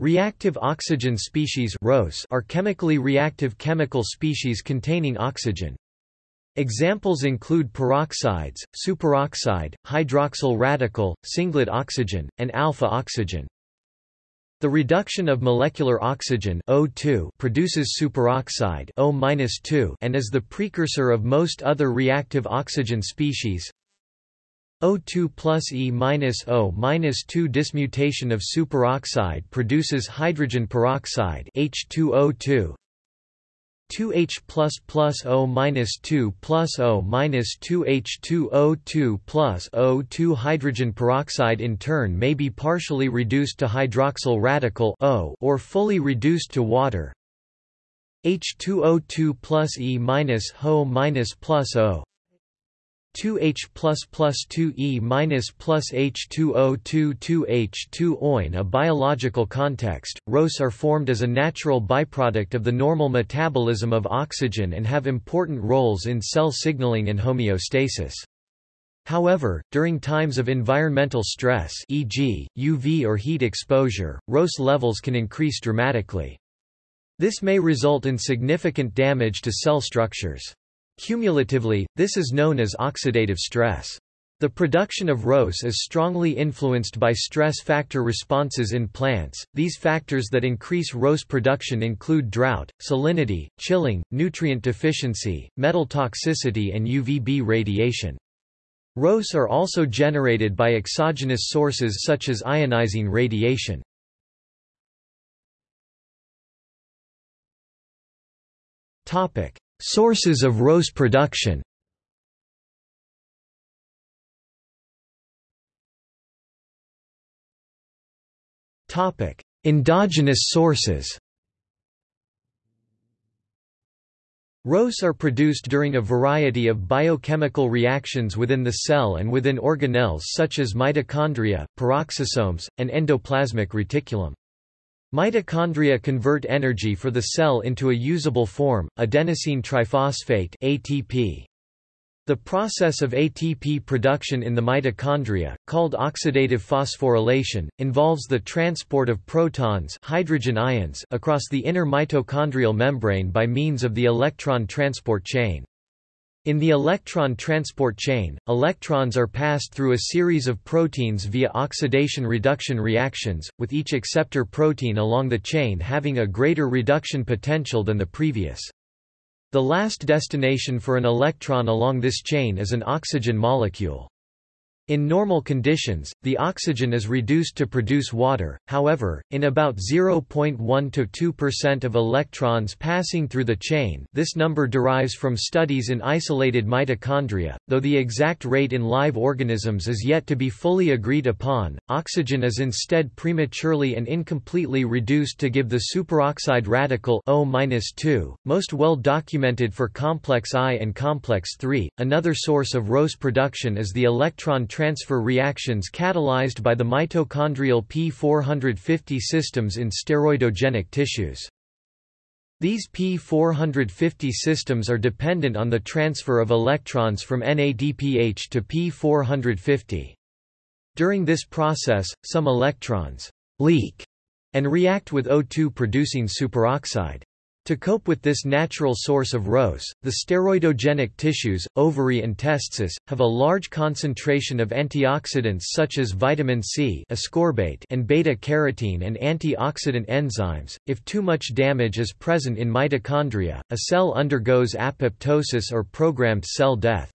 Reactive oxygen species are chemically reactive chemical species containing oxygen. Examples include peroxides, superoxide, hydroxyl radical, singlet oxygen, and alpha oxygen. The reduction of molecular oxygen O2 produces superoxide O and is the precursor of most other reactive oxygen species. O2 plus E minus O minus 2 dismutation of superoxide produces hydrogen peroxide H2O2. 2H plus plus O minus 2 plus O minus 2 H2O2 plus O2 hydrogen peroxide in turn may be partially reduced to hydroxyl radical O or fully reduced to water. H2O2 plus E minus Ho minus plus O 2H plus plus 2E minus plus H2O2 2H2O. In a biological context, ROS are formed as a natural byproduct of the normal metabolism of oxygen and have important roles in cell signaling and homeostasis. However, during times of environmental stress e.g., UV or heat exposure, ROS levels can increase dramatically. This may result in significant damage to cell structures. Cumulatively, this is known as oxidative stress. The production of ROS is strongly influenced by stress factor responses in plants. These factors that increase ROS production include drought, salinity, chilling, nutrient deficiency, metal toxicity, and UVB radiation. ROS are also generated by exogenous sources such as ionizing radiation. Topic: Sources of ROS production Endogenous sources ROS are produced during a variety of biochemical reactions within the cell and within organelles such as mitochondria, peroxisomes, and endoplasmic reticulum. Mitochondria convert energy for the cell into a usable form, adenosine triphosphate ATP. The process of ATP production in the mitochondria, called oxidative phosphorylation, involves the transport of protons hydrogen ions across the inner mitochondrial membrane by means of the electron transport chain. In the electron transport chain, electrons are passed through a series of proteins via oxidation-reduction reactions, with each acceptor protein along the chain having a greater reduction potential than the previous. The last destination for an electron along this chain is an oxygen molecule. In normal conditions, the oxygen is reduced to produce water, however, in about 0.1 to 2% of electrons passing through the chain this number derives from studies in isolated mitochondria, though the exact rate in live organisms is yet to be fully agreed upon, oxygen is instead prematurely and incompletely reduced to give the superoxide radical O most well documented for complex I and complex III. Another source of ROS production is the electron transfer reactions catalyzed by the mitochondrial P450 systems in steroidogenic tissues. These P450 systems are dependent on the transfer of electrons from NADPH to P450. During this process, some electrons leak and react with O2 producing superoxide. To cope with this natural source of ROS, the steroidogenic tissues, ovary and testes, have a large concentration of antioxidants such as vitamin C ascorbate and beta-carotene and antioxidant enzymes. If too much damage is present in mitochondria, a cell undergoes apoptosis or programmed cell death.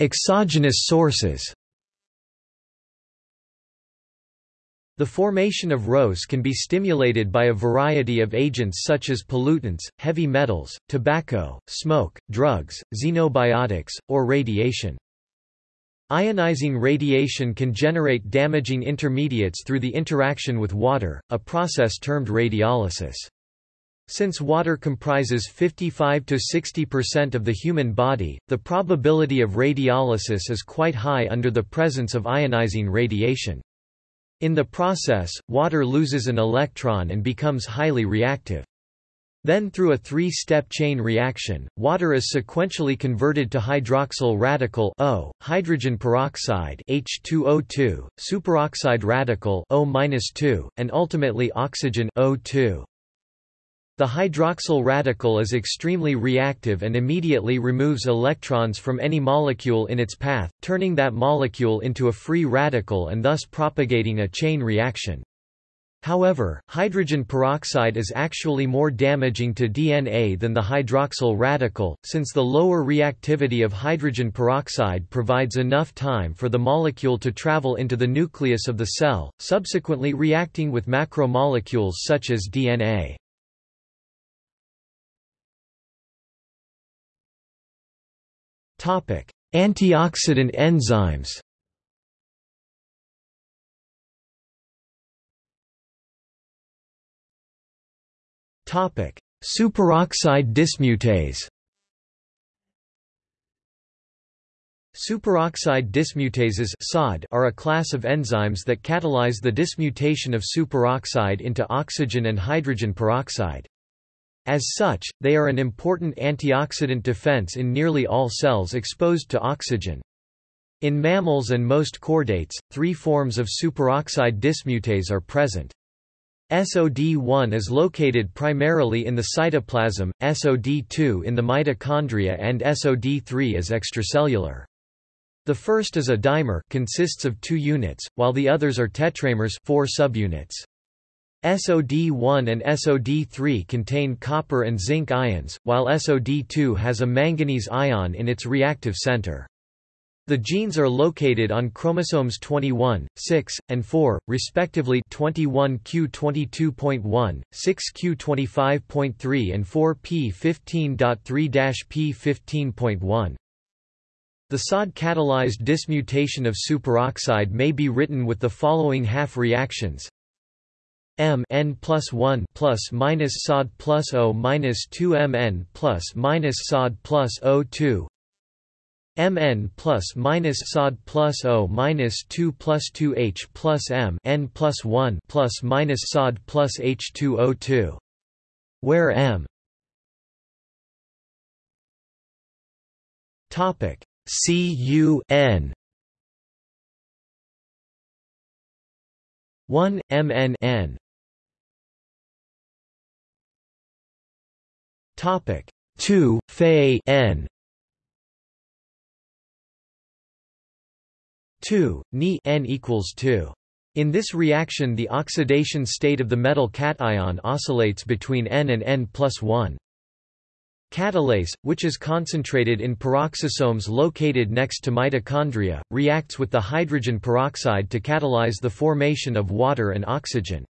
Exogenous sources The formation of ROS can be stimulated by a variety of agents such as pollutants, heavy metals, tobacco, smoke, drugs, xenobiotics, or radiation. Ionizing radiation can generate damaging intermediates through the interaction with water, a process termed radiolysis. Since water comprises 55 to 60% of the human body, the probability of radiolysis is quite high under the presence of ionizing radiation. In the process, water loses an electron and becomes highly reactive. Then through a three-step chain reaction, water is sequentially converted to hydroxyl radical O, hydrogen peroxide H2O2, superoxide radical O-2, and ultimately oxygen O2. The hydroxyl radical is extremely reactive and immediately removes electrons from any molecule in its path, turning that molecule into a free radical and thus propagating a chain reaction. However, hydrogen peroxide is actually more damaging to DNA than the hydroxyl radical, since the lower reactivity of hydrogen peroxide provides enough time for the molecule to travel into the nucleus of the cell, subsequently reacting with macromolecules such as DNA. Antioxidant enzymes. Topic: Superoxide dismutase. Superoxide dismutases are a class of enzymes that catalyze the dismutation of superoxide into oxygen and hydrogen peroxide. As such, they are an important antioxidant defense in nearly all cells exposed to oxygen. In mammals and most chordates, three forms of superoxide dismutase are present. SOD1 is located primarily in the cytoplasm, SOD2 in the mitochondria and SOD3 is extracellular. The first is a dimer consists of two units, while the others are tetramers four subunits. SOD1 and SOD3 contain copper and zinc ions, while SOD2 has a manganese ion in its reactive center. The genes are located on chromosomes 21, 6, and 4, respectively 21q22.1, 6q25.3 and 4p15.3-p15.1. The SOD-catalyzed dismutation of superoxide may be written with the following half reactions M n plus 1 plus minus SOD plus O minus 2 M n plus minus SOD plus O 2 Mn plus minus sod plus O minus 2 plus 2 H plus M n plus 1 plus minus sod plus H2O2. Where M? Topic. C U N. 1 MN N topic 2 Fe N 2, Ni n equals 2. In this reaction the oxidation state of the metal cation oscillates between N and N plus 1. Catalase, which is concentrated in peroxisomes located next to mitochondria, reacts with the hydrogen peroxide to catalyze the formation of water and oxygen.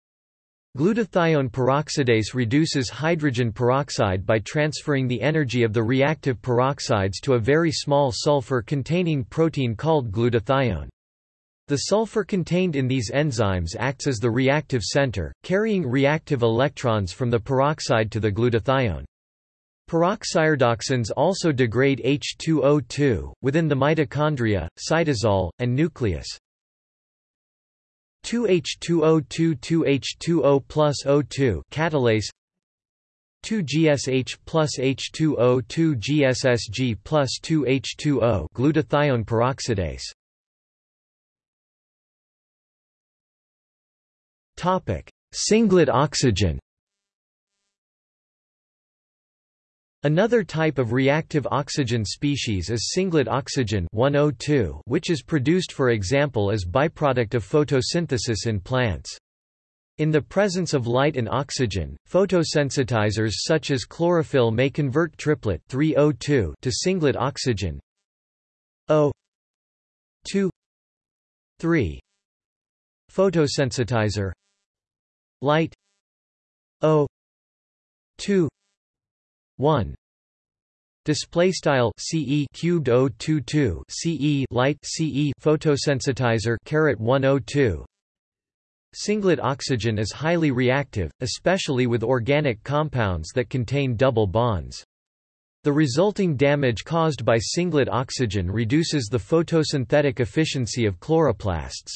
Glutathione peroxidase reduces hydrogen peroxide by transferring the energy of the reactive peroxides to a very small sulfur-containing protein called glutathione. The sulfur contained in these enzymes acts as the reactive center, carrying reactive electrons from the peroxide to the glutathione. Peroxiredoxins also degrade H2O2, within the mitochondria, cytosol, and nucleus. 2H2O2 2H2O plus O2 catalase 2GSH plus H2O 2GSSG plus 2H2O glutathione peroxidase. Topic Singlet oxygen Another type of reactive oxygen species is singlet oxygen 102, which is produced for example as byproduct of photosynthesis in plants. In the presence of light and oxygen, photosensitizers such as chlorophyll may convert triplet 3O2 to singlet oxygen O 2 3 photosensitizer light O 2 1 display style ce cubed 022 ce light ce photosensitizer caret 102 Singlet oxygen is highly reactive, especially with organic compounds that contain double bonds. The resulting damage caused by singlet oxygen reduces the photosynthetic efficiency of chloroplasts.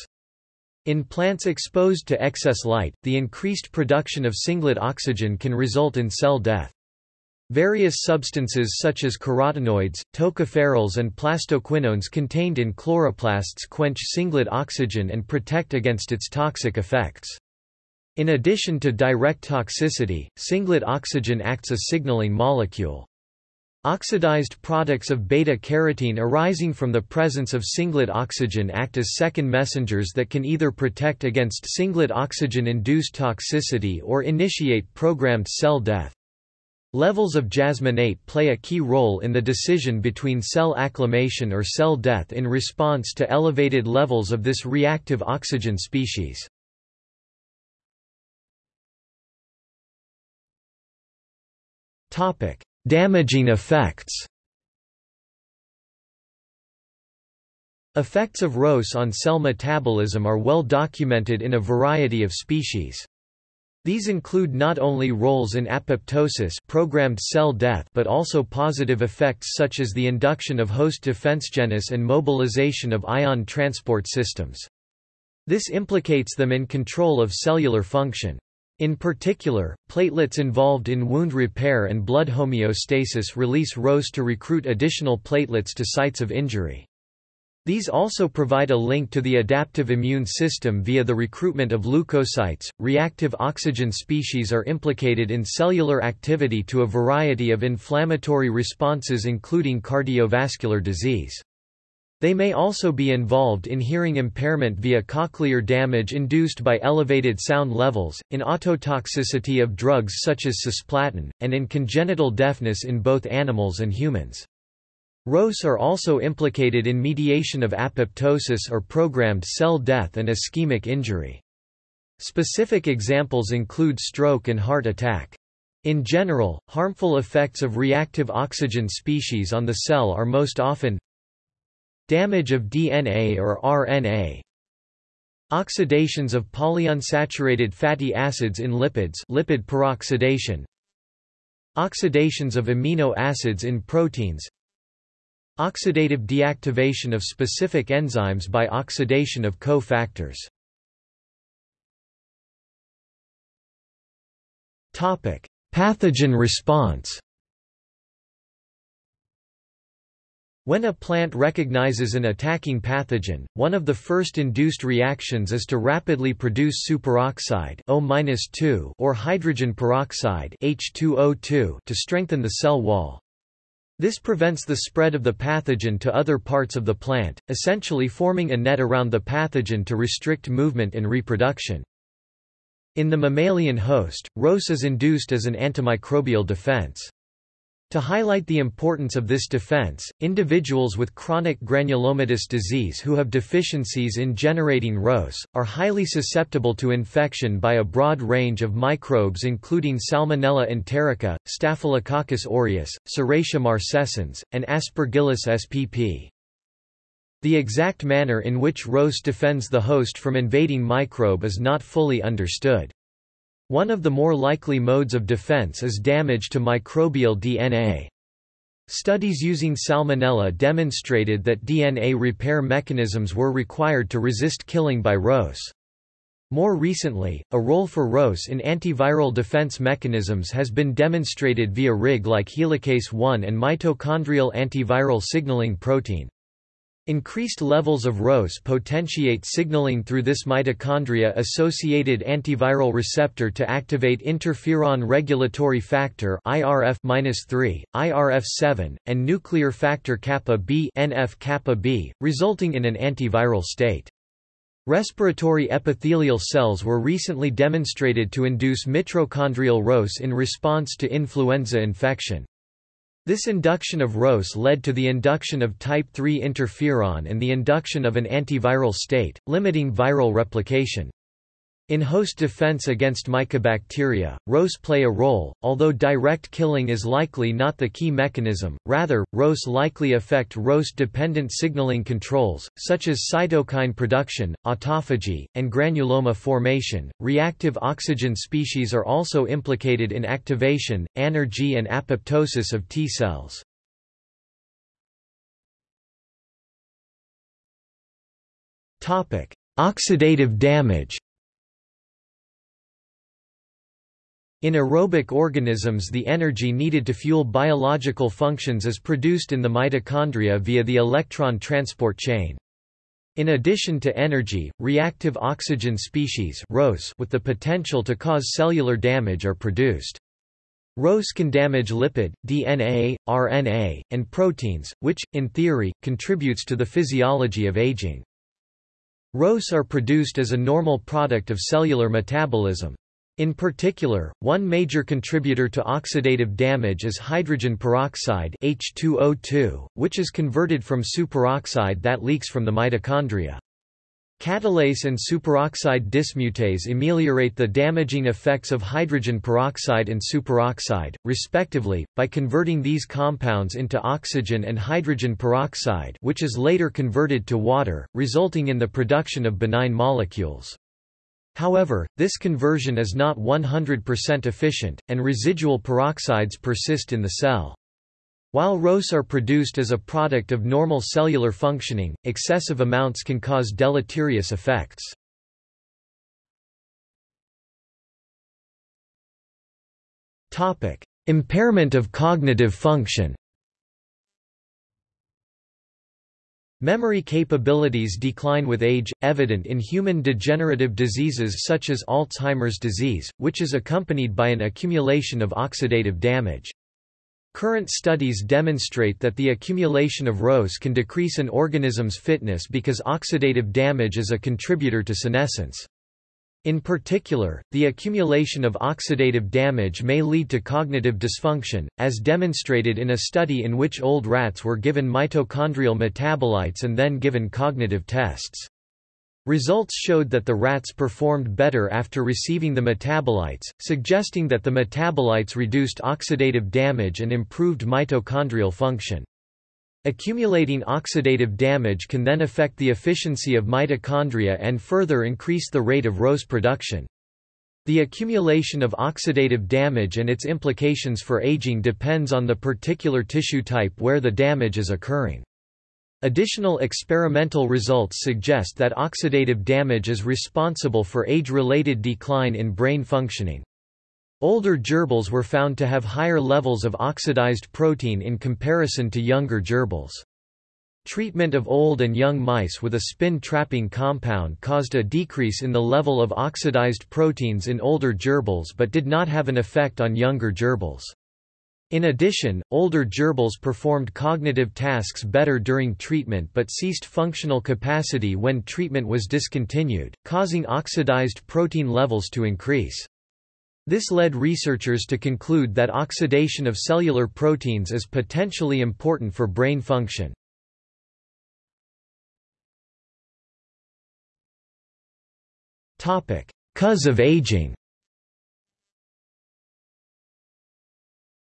In plants exposed to excess light, the increased production of singlet oxygen can result in cell death. Various substances such as carotenoids, tocopherols and plastoquinones contained in chloroplasts quench singlet oxygen and protect against its toxic effects. In addition to direct toxicity, singlet oxygen acts a signaling molecule. Oxidized products of beta-carotene arising from the presence of singlet oxygen act as second messengers that can either protect against singlet oxygen-induced toxicity or initiate programmed cell death. Levels of jasmonate play a key role in the decision between cell acclimation or cell death in response to elevated levels of this reactive oxygen species. Topic: Damaging effects Effects of ROS on cell metabolism are well documented in a variety of species. These include not only roles in apoptosis programmed cell death but also positive effects such as the induction of host defensegenesis and mobilization of ion transport systems. This implicates them in control of cellular function. In particular, platelets involved in wound repair and blood homeostasis release ROS to recruit additional platelets to sites of injury. These also provide a link to the adaptive immune system via the recruitment of leukocytes. Reactive oxygen species are implicated in cellular activity to a variety of inflammatory responses including cardiovascular disease. They may also be involved in hearing impairment via cochlear damage induced by elevated sound levels, in ototoxicity of drugs such as cisplatin, and in congenital deafness in both animals and humans. ROS are also implicated in mediation of apoptosis or programmed cell death and ischemic injury. Specific examples include stroke and heart attack. In general, harmful effects of reactive oxygen species on the cell are most often Damage of DNA or RNA Oxidations of polyunsaturated fatty acids in lipids lipid peroxidation Oxidations of amino acids in proteins Oxidative deactivation of specific enzymes by oxidation of co-factors Pathogen response When a plant recognizes an attacking pathogen, one of the first induced reactions is to rapidly produce superoxide O or hydrogen peroxide H2O2 to strengthen the cell wall. This prevents the spread of the pathogen to other parts of the plant, essentially forming a net around the pathogen to restrict movement and reproduction. In the mammalian host, ROS is induced as an antimicrobial defense. To highlight the importance of this defense, individuals with chronic granulomatous disease who have deficiencies in generating ROS, are highly susceptible to infection by a broad range of microbes including Salmonella enterica, Staphylococcus aureus, Serratia marcescens, and Aspergillus spp. The exact manner in which ROS defends the host from invading microbe is not fully understood. One of the more likely modes of defense is damage to microbial DNA. Studies using Salmonella demonstrated that DNA repair mechanisms were required to resist killing by ROS. More recently, a role for ROS in antiviral defense mechanisms has been demonstrated via RIG-like helicase 1 and mitochondrial antiviral signaling protein. Increased levels of ROS potentiate signaling through this mitochondria-associated antiviral receptor to activate interferon regulatory factor IRF-3, IRF7, and nuclear factor kappa B NF-kappa B, resulting in an antiviral state. Respiratory epithelial cells were recently demonstrated to induce mitochondrial ROS in response to influenza infection. This induction of ROS led to the induction of type 3 interferon and the induction of an antiviral state, limiting viral replication. In host defense against mycobacteria, ROS play a role, although direct killing is likely not the key mechanism, rather, ROS likely affect ROS-dependent signaling controls, such as cytokine production, autophagy, and granuloma formation. Reactive oxygen species are also implicated in activation, anergy and apoptosis of T cells. Oxidative damage In aerobic organisms the energy needed to fuel biological functions is produced in the mitochondria via the electron transport chain. In addition to energy, reactive oxygen species with the potential to cause cellular damage are produced. ROS can damage lipid, DNA, RNA, and proteins, which, in theory, contributes to the physiology of aging. ROS are produced as a normal product of cellular metabolism. In particular, one major contributor to oxidative damage is hydrogen peroxide H2O2, which is converted from superoxide that leaks from the mitochondria. Catalase and superoxide dismutase ameliorate the damaging effects of hydrogen peroxide and superoxide, respectively, by converting these compounds into oxygen and hydrogen peroxide which is later converted to water, resulting in the production of benign molecules. However, this conversion is not 100% efficient, and residual peroxides persist in the cell. While ROS are produced as a product of normal cellular functioning, excessive amounts can cause deleterious effects. Impairment of cognitive function Memory capabilities decline with age, evident in human degenerative diseases such as Alzheimer's disease, which is accompanied by an accumulation of oxidative damage. Current studies demonstrate that the accumulation of ROS can decrease an organism's fitness because oxidative damage is a contributor to senescence. In particular, the accumulation of oxidative damage may lead to cognitive dysfunction, as demonstrated in a study in which old rats were given mitochondrial metabolites and then given cognitive tests. Results showed that the rats performed better after receiving the metabolites, suggesting that the metabolites reduced oxidative damage and improved mitochondrial function. Accumulating oxidative damage can then affect the efficiency of mitochondria and further increase the rate of ROS production. The accumulation of oxidative damage and its implications for aging depends on the particular tissue type where the damage is occurring. Additional experimental results suggest that oxidative damage is responsible for age-related decline in brain functioning. Older gerbils were found to have higher levels of oxidized protein in comparison to younger gerbils. Treatment of old and young mice with a spin-trapping compound caused a decrease in the level of oxidized proteins in older gerbils but did not have an effect on younger gerbils. In addition, older gerbils performed cognitive tasks better during treatment but ceased functional capacity when treatment was discontinued, causing oxidized protein levels to increase. This led researchers to conclude that oxidation of cellular proteins is potentially important for brain function. Cause of aging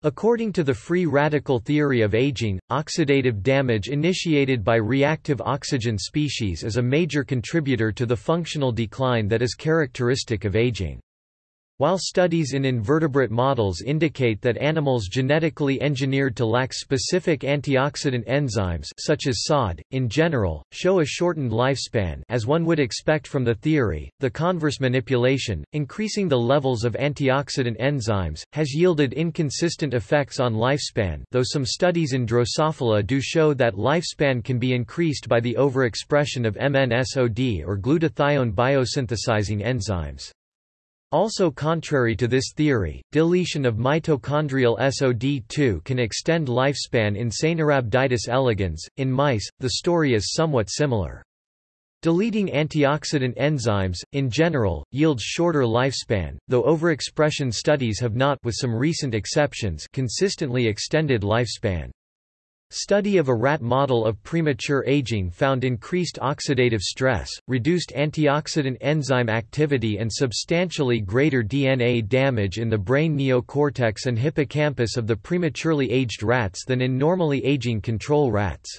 According to the free radical theory of aging, oxidative damage initiated by reactive oxygen species is a major contributor to the functional decline that is characteristic of aging. While studies in invertebrate models indicate that animals genetically engineered to lack specific antioxidant enzymes such as SOD, in general, show a shortened lifespan as one would expect from the theory, the converse manipulation, increasing the levels of antioxidant enzymes, has yielded inconsistent effects on lifespan though some studies in Drosophila do show that lifespan can be increased by the overexpression of MNSOD or glutathione biosynthesizing enzymes. Also contrary to this theory, deletion of mitochondrial SOD2 can extend lifespan in Caenorhabditis elegans. In mice, the story is somewhat similar. Deleting antioxidant enzymes, in general, yields shorter lifespan, though overexpression studies have not with some recent exceptions consistently extended lifespan. Study of a rat model of premature aging found increased oxidative stress, reduced antioxidant enzyme activity and substantially greater DNA damage in the brain neocortex and hippocampus of the prematurely aged rats than in normally aging control rats.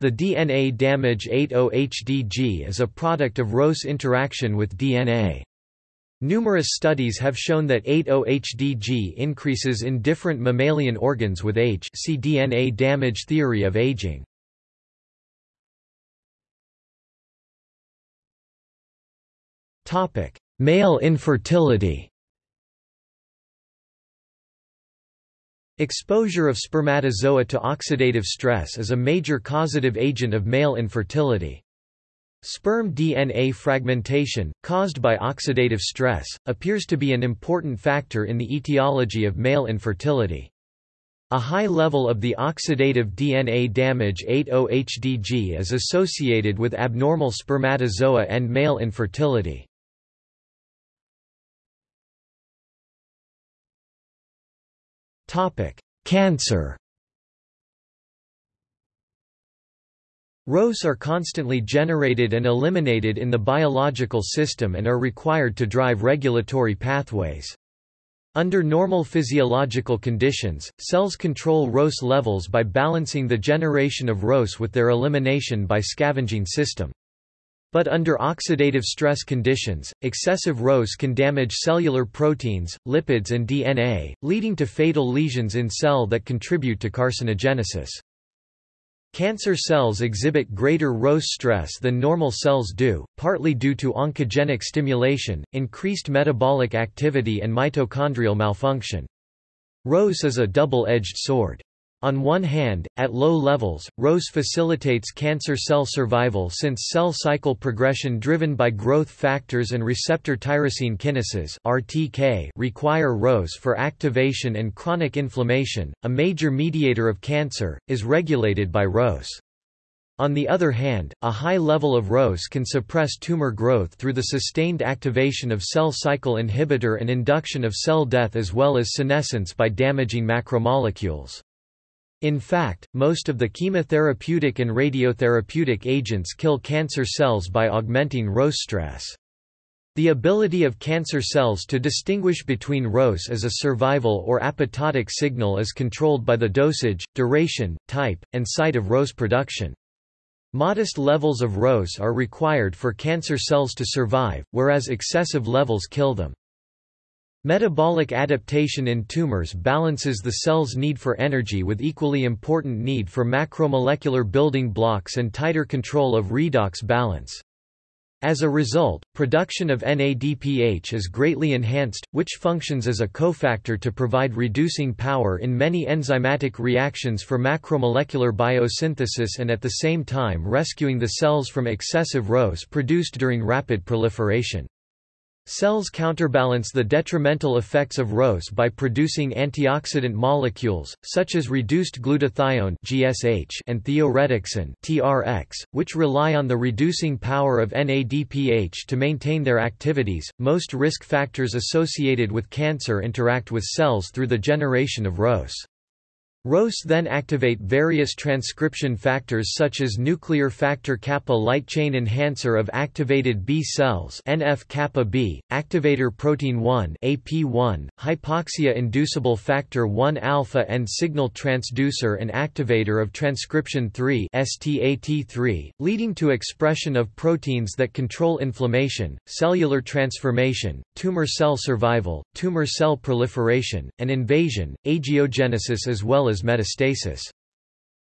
The DNA damage 8-OHDG is a product of ROS interaction with DNA. Numerous studies have shown that 8-OHDG increases in different mammalian organs with age see DNA damage theory of aging. Male infertility. Exposure of spermatozoa to oxidative stress is a major causative agent of male infertility. Sperm DNA fragmentation, caused by oxidative stress, appears to be an important factor in the etiology of male infertility. A high level of the oxidative DNA damage 8-OHDG is associated with abnormal spermatozoa and male infertility. Cancer ROS are constantly generated and eliminated in the biological system and are required to drive regulatory pathways. Under normal physiological conditions, cells control ROS levels by balancing the generation of ROS with their elimination by scavenging system. But under oxidative stress conditions, excessive ROS can damage cellular proteins, lipids and DNA, leading to fatal lesions in cell that contribute to carcinogenesis. Cancer cells exhibit greater ROS stress than normal cells do, partly due to oncogenic stimulation, increased metabolic activity and mitochondrial malfunction. ROS is a double-edged sword. On one hand, at low levels, ROS facilitates cancer cell survival since cell cycle progression driven by growth factors and receptor tyrosine kinases (RTK) require ROS for activation and chronic inflammation. A major mediator of cancer is regulated by ROS. On the other hand, a high level of ROS can suppress tumor growth through the sustained activation of cell cycle inhibitor and induction of cell death as well as senescence by damaging macromolecules. In fact, most of the chemotherapeutic and radiotherapeutic agents kill cancer cells by augmenting ROS stress. The ability of cancer cells to distinguish between ROS as a survival or apoptotic signal is controlled by the dosage, duration, type, and site of ROS production. Modest levels of ROS are required for cancer cells to survive, whereas excessive levels kill them. Metabolic adaptation in tumors balances the cell's need for energy with equally important need for macromolecular building blocks and tighter control of redox balance. As a result, production of NADPH is greatly enhanced, which functions as a cofactor to provide reducing power in many enzymatic reactions for macromolecular biosynthesis and at the same time rescuing the cells from excessive ROS produced during rapid proliferation. Cells counterbalance the detrimental effects of ROS by producing antioxidant molecules, such as reduced glutathione (GSH) and thioredoxin (TRX), which rely on the reducing power of NADPH to maintain their activities. Most risk factors associated with cancer interact with cells through the generation of ROS. ROS then activate various transcription factors such as nuclear factor kappa light chain enhancer of activated B cells NF-kappa B, activator protein 1 AP1, hypoxia inducible factor 1 alpha and signal transducer and activator of transcription 3 STAT3, leading to expression of proteins that control inflammation, cellular transformation, tumor cell survival, tumor cell proliferation, and invasion, angiogenesis as well as as metastasis.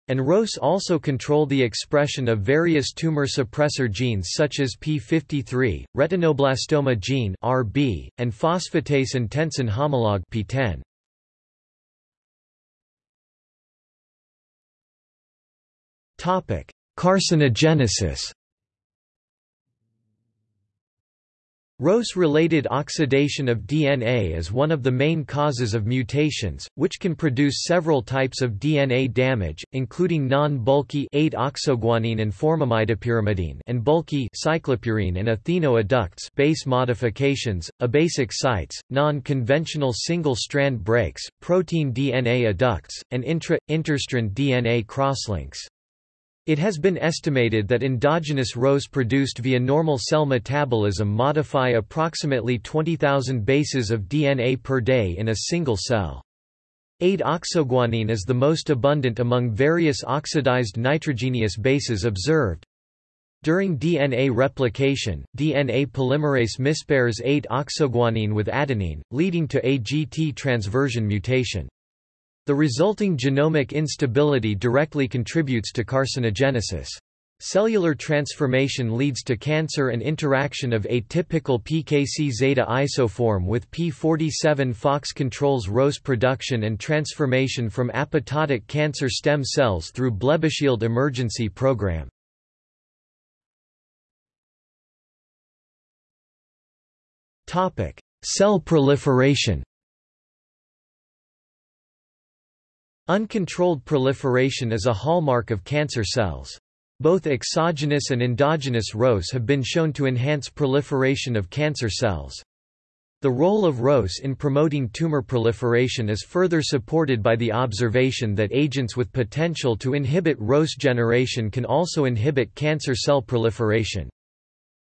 And ROS also control the expression of various tumor suppressor genes such as p53, retinoblastoma gene (RB), and phosphatase and tensin homolog (PTEN). Topic: Carcinogenesis. ROS-related oxidation of DNA is one of the main causes of mutations, which can produce several types of DNA damage, including non-bulky 8-oxoguanine and formamidopyrimidine and bulky cyclopurine and etheno adducts base modifications, abasic sites, non-conventional single-strand breaks, protein DNA adducts, and intra-interstrand DNA crosslinks. It has been estimated that endogenous ROS produced via normal cell metabolism modify approximately 20,000 bases of DNA per day in a single cell. 8-oxoguanine is the most abundant among various oxidized nitrogenous bases observed. During DNA replication, DNA polymerase mispairs 8-oxoguanine with adenine, leading to a GT transversion mutation. The resulting genomic instability directly contributes to carcinogenesis. Cellular transformation leads to cancer and interaction of atypical PKC zeta isoform with P47 phox controls ROS production and transformation from apoptotic cancer stem cells through Blebbishield emergency program. Cell proliferation Uncontrolled proliferation is a hallmark of cancer cells. Both exogenous and endogenous ROS have been shown to enhance proliferation of cancer cells. The role of ROS in promoting tumor proliferation is further supported by the observation that agents with potential to inhibit ROS generation can also inhibit cancer cell proliferation.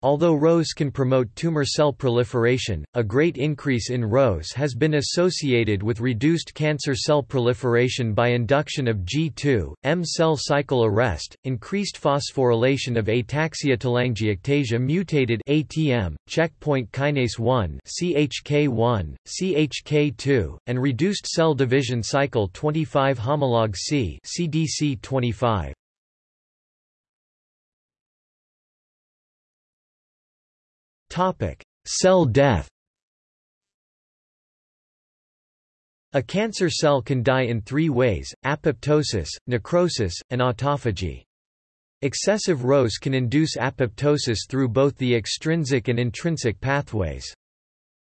Although ROS can promote tumor cell proliferation, a great increase in ROS has been associated with reduced cancer cell proliferation by induction of G2, M cell cycle arrest, increased phosphorylation of ataxia-telangiectasia mutated ATM, checkpoint kinase 1 CHK1, CHK2, and reduced cell division cycle 25 homolog C CDC25. Cell death. A cancer cell can die in three ways, apoptosis, necrosis, and autophagy. Excessive ROS can induce apoptosis through both the extrinsic and intrinsic pathways.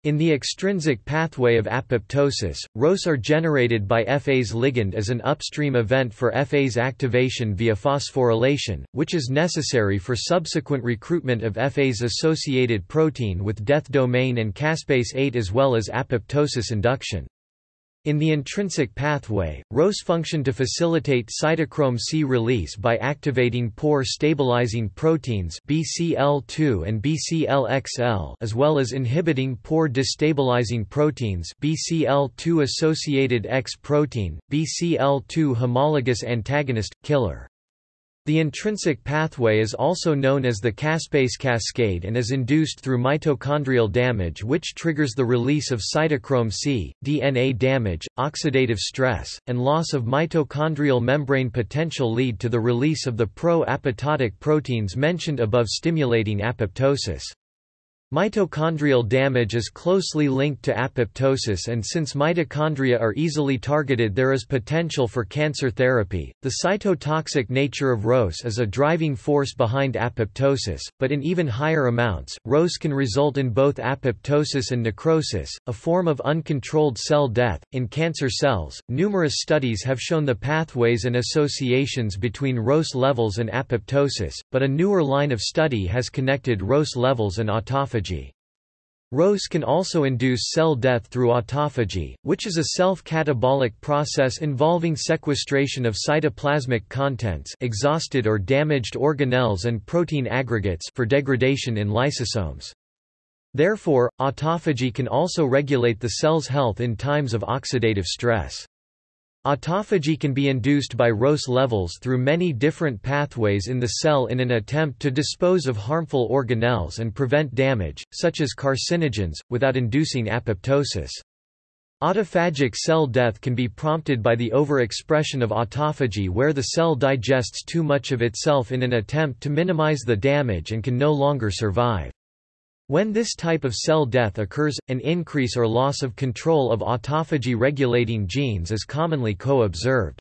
In the extrinsic pathway of apoptosis, ROS are generated by Fas ligand as an upstream event for Fas activation via phosphorylation, which is necessary for subsequent recruitment of Fas associated protein with death domain and caspase 8 as well as apoptosis induction. In the intrinsic pathway, ROS function to facilitate cytochrome C release by activating pore stabilizing proteins BCL2 and BCLXL as well as inhibiting pore destabilizing proteins BCL2 associated X protein, BCL2 homologous antagonist, killer. The intrinsic pathway is also known as the caspase cascade and is induced through mitochondrial damage which triggers the release of cytochrome C, DNA damage, oxidative stress, and loss of mitochondrial membrane potential lead to the release of the pro-apoptotic proteins mentioned above stimulating apoptosis. Mitochondrial damage is closely linked to apoptosis and since mitochondria are easily targeted there is potential for cancer therapy. The cytotoxic nature of ROS is a driving force behind apoptosis, but in even higher amounts, ROS can result in both apoptosis and necrosis, a form of uncontrolled cell death. In cancer cells, numerous studies have shown the pathways and associations between ROS levels and apoptosis, but a newer line of study has connected ROS levels and autophagy autophagy. ROS can also induce cell death through autophagy, which is a self-catabolic process involving sequestration of cytoplasmic contents exhausted or damaged organelles and protein aggregates for degradation in lysosomes. Therefore, autophagy can also regulate the cell's health in times of oxidative stress. Autophagy can be induced by ROS levels through many different pathways in the cell in an attempt to dispose of harmful organelles and prevent damage, such as carcinogens, without inducing apoptosis. Autophagic cell death can be prompted by the overexpression of autophagy where the cell digests too much of itself in an attempt to minimize the damage and can no longer survive. When this type of cell death occurs, an increase or loss of control of autophagy regulating genes is commonly co-observed.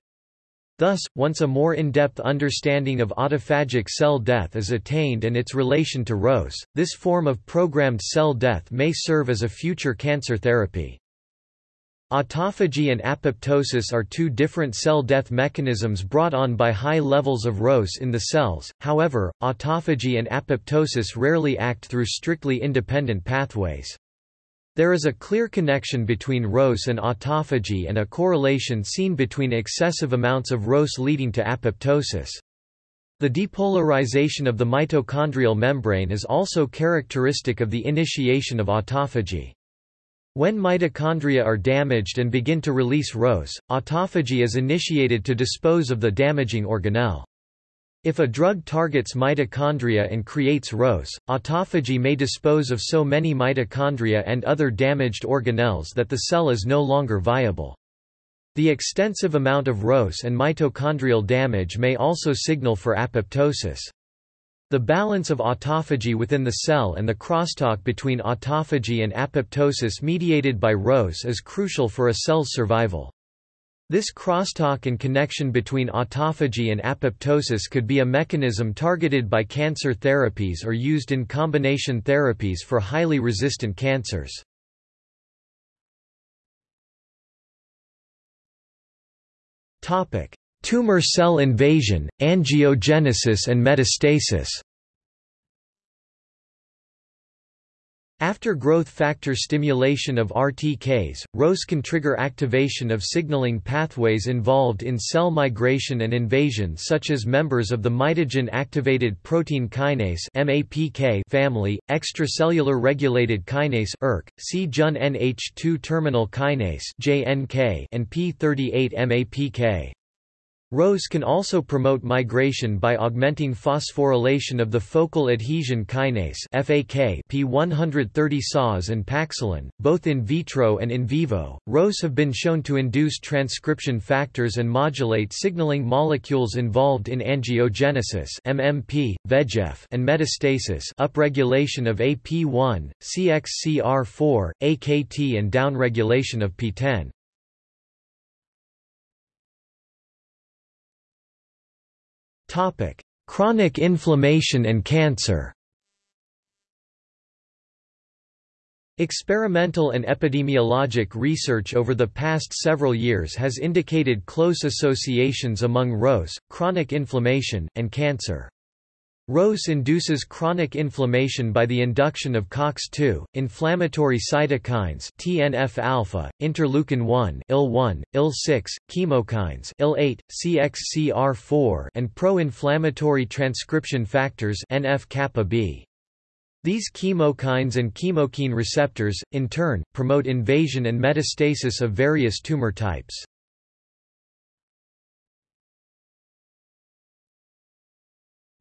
Thus, once a more in-depth understanding of autophagic cell death is attained and its relation to ROS, this form of programmed cell death may serve as a future cancer therapy. Autophagy and apoptosis are two different cell death mechanisms brought on by high levels of ROS in the cells, however, autophagy and apoptosis rarely act through strictly independent pathways. There is a clear connection between ROS and autophagy and a correlation seen between excessive amounts of ROS leading to apoptosis. The depolarization of the mitochondrial membrane is also characteristic of the initiation of autophagy. When mitochondria are damaged and begin to release ROS, autophagy is initiated to dispose of the damaging organelle. If a drug targets mitochondria and creates ROS, autophagy may dispose of so many mitochondria and other damaged organelles that the cell is no longer viable. The extensive amount of ROS and mitochondrial damage may also signal for apoptosis. The balance of autophagy within the cell and the crosstalk between autophagy and apoptosis mediated by ROS is crucial for a cell's survival. This crosstalk and connection between autophagy and apoptosis could be a mechanism targeted by cancer therapies or used in combination therapies for highly resistant cancers. Tumor cell invasion, angiogenesis and metastasis. After growth factor stimulation of RTKs, ROS can trigger activation of signaling pathways involved in cell migration and invasion such as members of the mitogen-activated protein kinase family, extracellular regulated kinase ERK, C-Jun NH2 terminal kinase and P38 MAPK. ROS can also promote migration by augmenting phosphorylation of the focal adhesion kinase FAK P130 CAS and Paxillin, both in vitro and in vivo. ROS have been shown to induce transcription factors and modulate signaling molecules involved in angiogenesis MMP, VEGF, and metastasis upregulation of AP1, CXCR4, AKT and downregulation of PTEN. Topic: Chronic inflammation and cancer. Experimental and epidemiologic research over the past several years has indicated close associations among ROS, chronic inflammation, and cancer. ROS induces chronic inflammation by the induction of COX-2, inflammatory cytokines TNF-alpha, interleukin-1, IL-1, IL-6, chemokines IL-8, CXCR4 and pro-inflammatory transcription factors NF-kappa B. These chemokines and chemokine receptors, in turn, promote invasion and metastasis of various tumor types.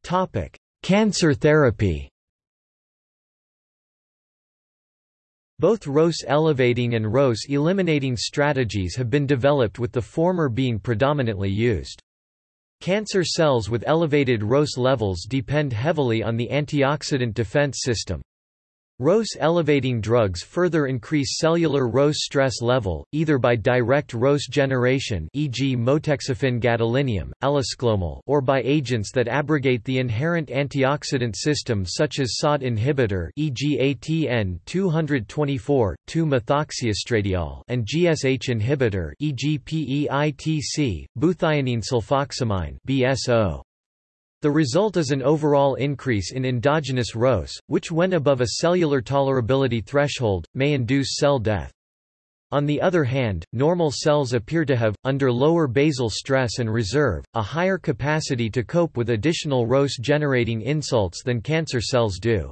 Topic: Cancer therapy. Both ROS elevating and ROS eliminating strategies have been developed with the former being predominantly used. Cancer cells with elevated ROS levels depend heavily on the antioxidant defense system. ROS elevating drugs further increase cellular ROS stress level, either by direct ROS generation e.g. motexafin gadolinium, elesclomol or by agents that abrogate the inherent antioxidant system such as SOD inhibitor e.g. ATN 224, 2-methoxyestradiol and GSH inhibitor e.g. PEITC, buthionine sulfoximine BSO. The result is an overall increase in endogenous ROS, which when above a cellular tolerability threshold, may induce cell death. On the other hand, normal cells appear to have, under lower basal stress and reserve, a higher capacity to cope with additional ROS-generating insults than cancer cells do.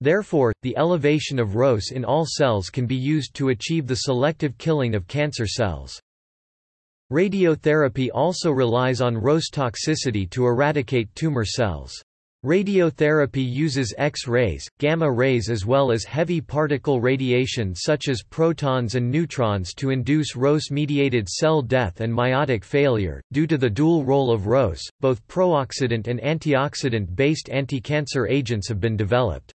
Therefore, the elevation of ROS in all cells can be used to achieve the selective killing of cancer cells. Radiotherapy also relies on ROS toxicity to eradicate tumor cells. Radiotherapy uses X-rays, gamma rays as well as heavy particle radiation such as protons and neutrons to induce ROS-mediated cell death and meiotic failure. Due to the dual role of ROS, both prooxidant and antioxidant-based anti-cancer agents have been developed.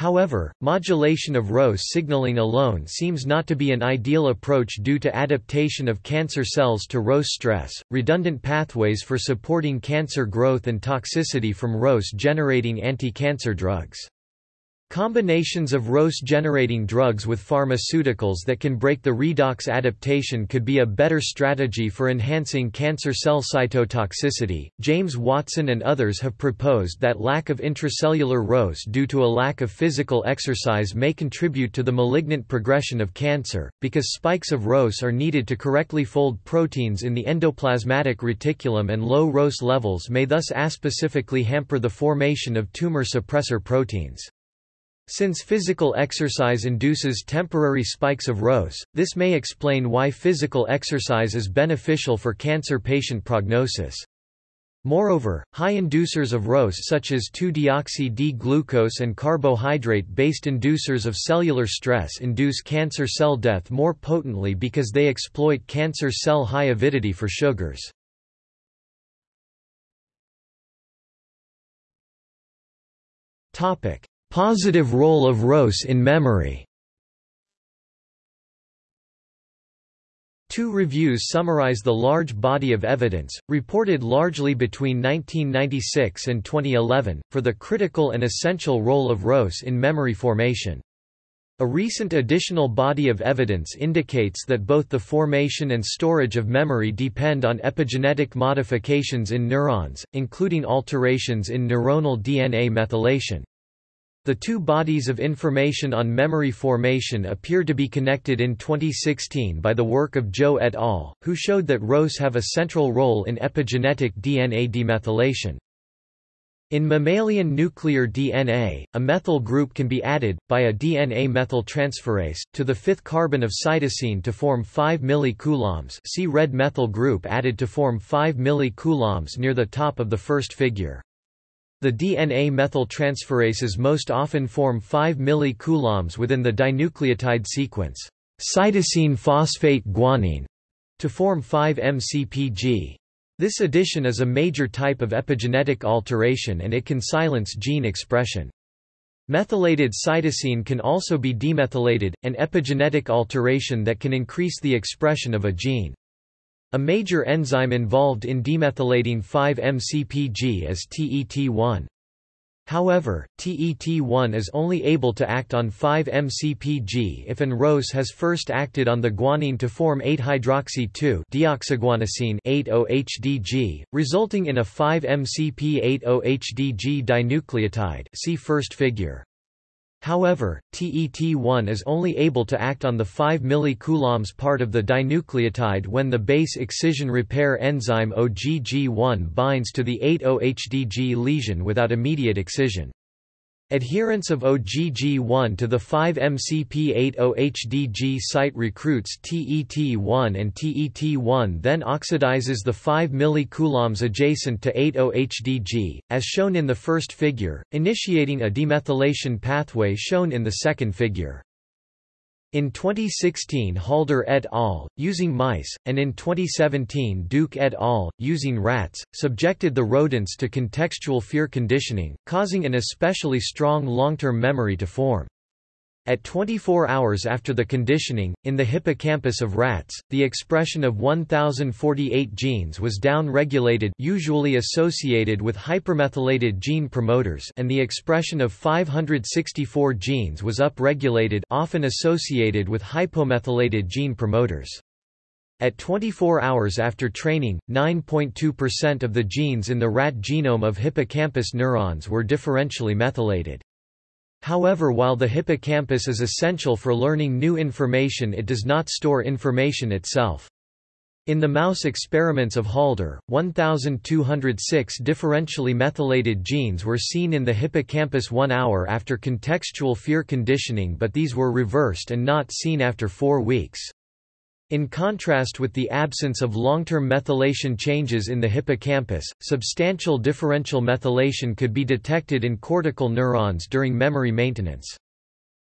However, modulation of ROS signaling alone seems not to be an ideal approach due to adaptation of cancer cells to ROS stress, redundant pathways for supporting cancer growth and toxicity from ROS generating anti-cancer drugs. Combinations of ROS-generating drugs with pharmaceuticals that can break the redox adaptation could be a better strategy for enhancing cancer cell cytotoxicity. James Watson and others have proposed that lack of intracellular ROS due to a lack of physical exercise may contribute to the malignant progression of cancer, because spikes of ROS are needed to correctly fold proteins in the endoplasmatic reticulum and low ROS levels may thus aspecifically hamper the formation of tumor suppressor proteins. Since physical exercise induces temporary spikes of ROS, this may explain why physical exercise is beneficial for cancer patient prognosis. Moreover, high inducers of ROS such as 2-deoxy-D-glucose and carbohydrate-based inducers of cellular stress induce cancer cell death more potently because they exploit cancer cell high avidity for sugars. Topic: Positive role of ROS in memory. Two reviews summarize the large body of evidence, reported largely between 1996 and 2011, for the critical and essential role of ROS in memory formation. A recent additional body of evidence indicates that both the formation and storage of memory depend on epigenetic modifications in neurons, including alterations in neuronal DNA methylation. The two bodies of information on memory formation appear to be connected in 2016 by the work of Zhou et al., who showed that ROS have a central role in epigenetic DNA demethylation. In mammalian nuclear DNA, a methyl group can be added, by a DNA methyltransferase, to the fifth carbon of cytosine to form 5 millicoulombs see red methyl group added to form 5 millicoulombs near the top of the first figure. The DNA methyltransferases most often form 5 millicoulombs within the dinucleotide sequence, cytosine phosphate guanine, to form 5-MCPG. This addition is a major type of epigenetic alteration and it can silence gene expression. Methylated cytosine can also be demethylated, an epigenetic alteration that can increase the expression of a gene. A major enzyme involved in demethylating 5-MCPG is TET1. However, TET1 is only able to act on 5-MCPG if an ROS has first acted on the guanine to form 8-hydroxy-2 deoxyguanosine 8-OHDG, resulting in a 5-MCP-8-OHDG dinucleotide see first figure. However, TET1 is only able to act on the 5 millicoulombs part of the dinucleotide when the base excision repair enzyme OGG1 binds to the 8-OHDG lesion without immediate excision. Adherence of OGG1 to the 5-MCP-8-OHDG site recruits TET1 and TET1 then oxidizes the 5 millicoulombs adjacent to 8-OHDG, as shown in the first figure, initiating a demethylation pathway shown in the second figure. In 2016 Halder et al., using mice, and in 2017 Duke et al., using rats, subjected the rodents to contextual fear conditioning, causing an especially strong long-term memory to form. At 24 hours after the conditioning, in the hippocampus of rats, the expression of 1048 genes was down-regulated usually associated with hypermethylated gene promoters and the expression of 564 genes was up-regulated often associated with hypomethylated gene promoters. At 24 hours after training, 9.2% of the genes in the rat genome of hippocampus neurons were differentially methylated. However while the hippocampus is essential for learning new information it does not store information itself. In the mouse experiments of Halder, 1,206 differentially methylated genes were seen in the hippocampus one hour after contextual fear conditioning but these were reversed and not seen after four weeks. In contrast with the absence of long-term methylation changes in the hippocampus, substantial differential methylation could be detected in cortical neurons during memory maintenance.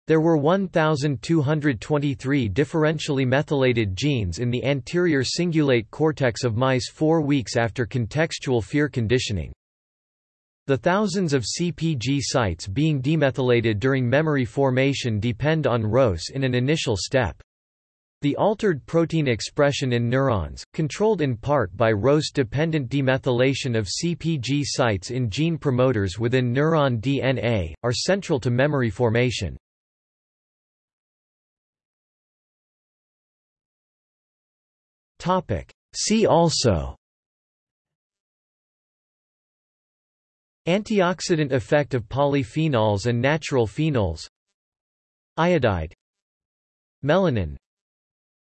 There were 1,223 differentially methylated genes in the anterior cingulate cortex of mice four weeks after contextual fear conditioning. The thousands of CPG sites being demethylated during memory formation depend on ROS in an initial step. The altered protein expression in neurons, controlled in part by ROS-dependent demethylation of CPG sites in gene promoters within neuron DNA, are central to memory formation. See also Antioxidant effect of polyphenols and natural phenols Iodide Melanin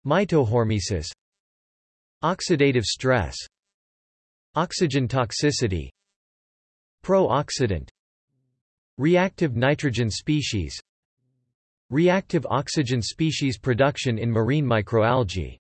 Mitohormesis Oxidative stress Oxygen toxicity Pro-oxidant Reactive nitrogen species Reactive oxygen species production in marine microalgae